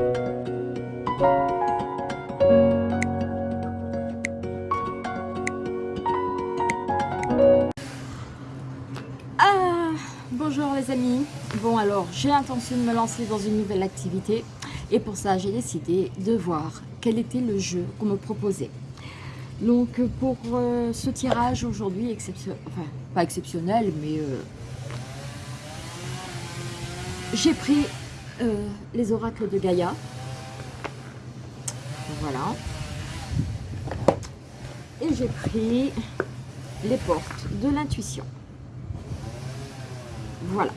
Ah, bonjour les amis, bon alors j'ai l'intention de me lancer dans une nouvelle activité et pour ça j'ai décidé de voir quel était le jeu qu'on me proposait. Donc pour euh, ce tirage aujourd'hui, exceptionnel, enfin pas exceptionnel mais euh, j'ai pris euh, les oracles de Gaïa. Voilà. Et j'ai pris les portes de l'intuition. Voilà.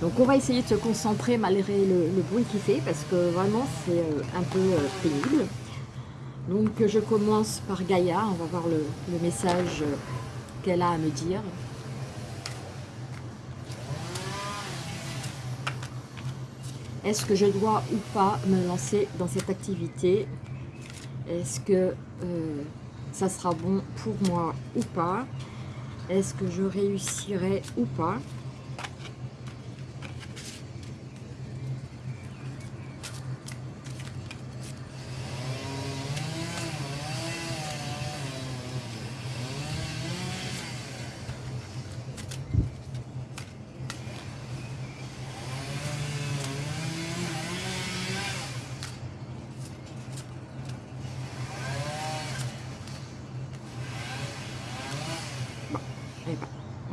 Donc on va essayer de se concentrer malgré le, bruit qu'il fait parce que vraiment c'est euh, un peu euh, pénible. Donc je commence par Gaïa, on va voir le, message qu'elle a à me dire. Est-ce que je dois ou pas me lancer dans cette activité? Est-ce que ça sera bon pour moi ou pas? Est-ce que je réussirai ou pas?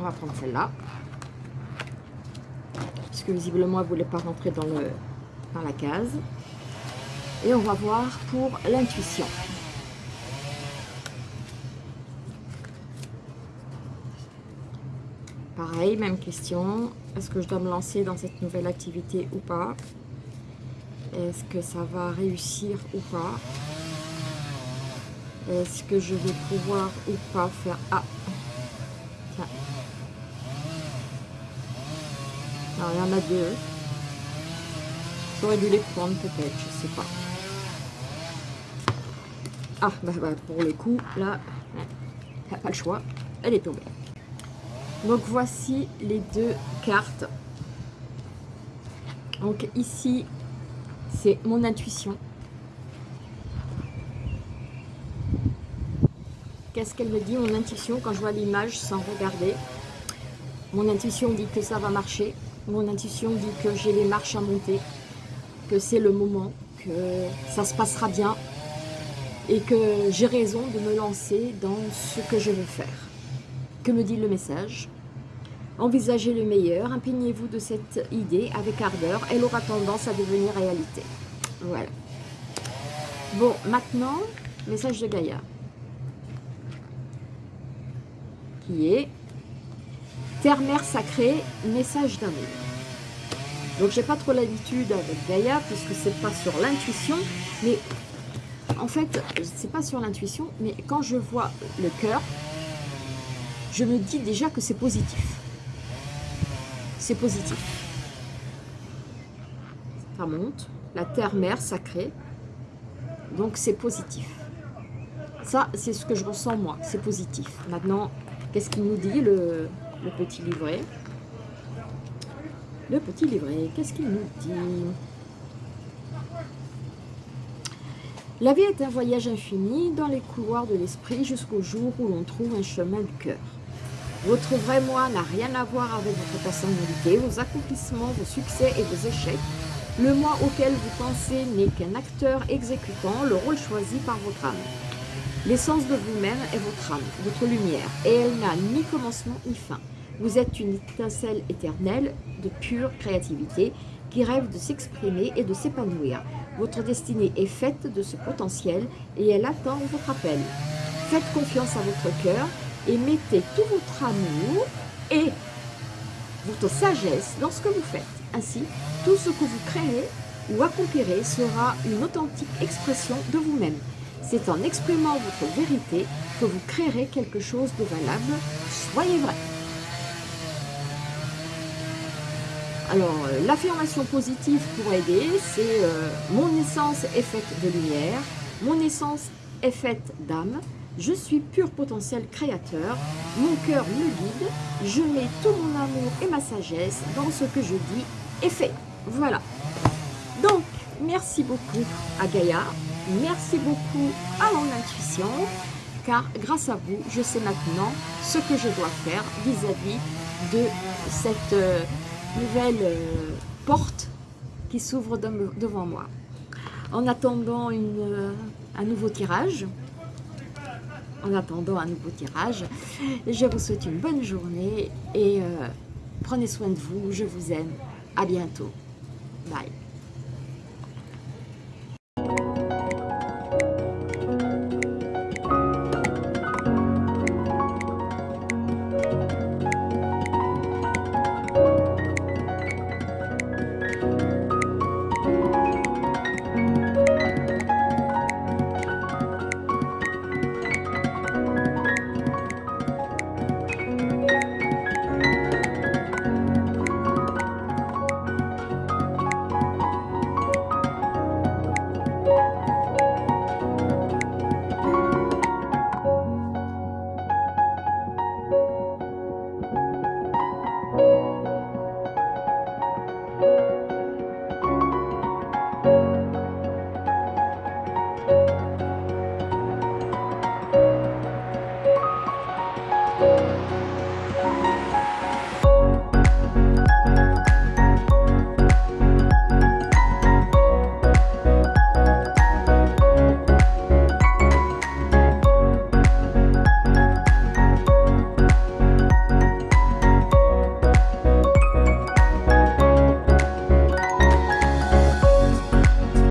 On va prendre celle-là. Puisque visiblement, elle ne voulait pas rentrer dans, dans la case. Et on va voir pour l'intuition. Pareil, même question. Est-ce que je dois me lancer dans cette nouvelle activité ou pas? Est-ce que ça va réussir ou pas? Est-ce que je vais pouvoir ou pas faire... Ah, il y en a deux. J'aurais dû les prendre peut-être, je sais pas. Ah, bah, bah pour le coup, là, il pas le choix. Elle est tombée. Donc voici les deux cartes. Donc ici, c'est mon intuition. Qu'est-ce qu'elle me dit, mon intuition, quand je vois l'image sans regarder? Mon intuition dit que ça va marcher. Mon intuition dit que j'ai les marches à monter, que c'est le moment, que ça se passera bien et que j'ai raison de me lancer dans ce que je veux faire. Que me dit le message? Envisagez le meilleur, impeignez-vous de cette idée avec ardeur, elle aura tendance à devenir réalité. Voilà. Bon, maintenant, message de Gaïa. Qui est Terre-mère sacrée, message d'amour. Donc j'ai pas trop l'habitude avec Gaïa puisque c'est pas sur l'intuition, mais en fait c'est pas sur l'intuition, mais quand je vois le cœur, je me dis déjà que c'est positif. C'est positif. Ça monte, la terre-mère sacrée, donc c'est positif. Ça, c'est ce que je ressens moi, c'est positif. Maintenant, qu'est-ce qu'il nous dit le, le petit livret. Le petit livret, qu'est-ce qu'il nous dit La vie est un voyage infini dans les couloirs de l'esprit jusqu'au jour où l'on trouve un chemin du cœur. Votre vrai moi n'a rien à voir avec votre personnalité, vos accomplissements, vos succès et vos échecs. Le moi auquel vous pensez n'est qu'un acteur exécutant le rôle choisi par votre âme. L'essence de vous-même est votre âme, votre lumière, et elle n'a ni commencement ni fin. Vous êtes une étincelle éternelle de pure créativité qui rêve de s'exprimer et de s'épanouir. Votre destinée est faite de ce potentiel et elle attend votre appel. Faites confiance à votre cœur et mettez tout votre amour et votre sagesse dans ce que vous faites. Ainsi, tout ce que vous créez ou accomplirez sera une authentique expression de vous-même. C'est en exprimant votre vérité que vous créerez quelque chose de valable. Soyez vrai. Alors, euh, l'affirmation positive pour aider, c'est euh, mon essence est faite de lumière, mon essence est faite d'âme, je suis pur potentiel créateur, mon cœur me guide, je mets tout mon amour et ma sagesse dans ce que je dis et fais. Voilà. Donc, merci beaucoup à Gaïa, Merci beaucoup à mon intuition, car grâce à vous, je sais maintenant ce que je dois faire vis-à-vis de cette euh, nouvelle euh, porte qui s'ouvre devant moi. En attendant une, un nouveau tirage, en attendant un nouveau tirage, je vous souhaite une bonne journée et prenez soin de vous, je vous aime, à bientôt, bye.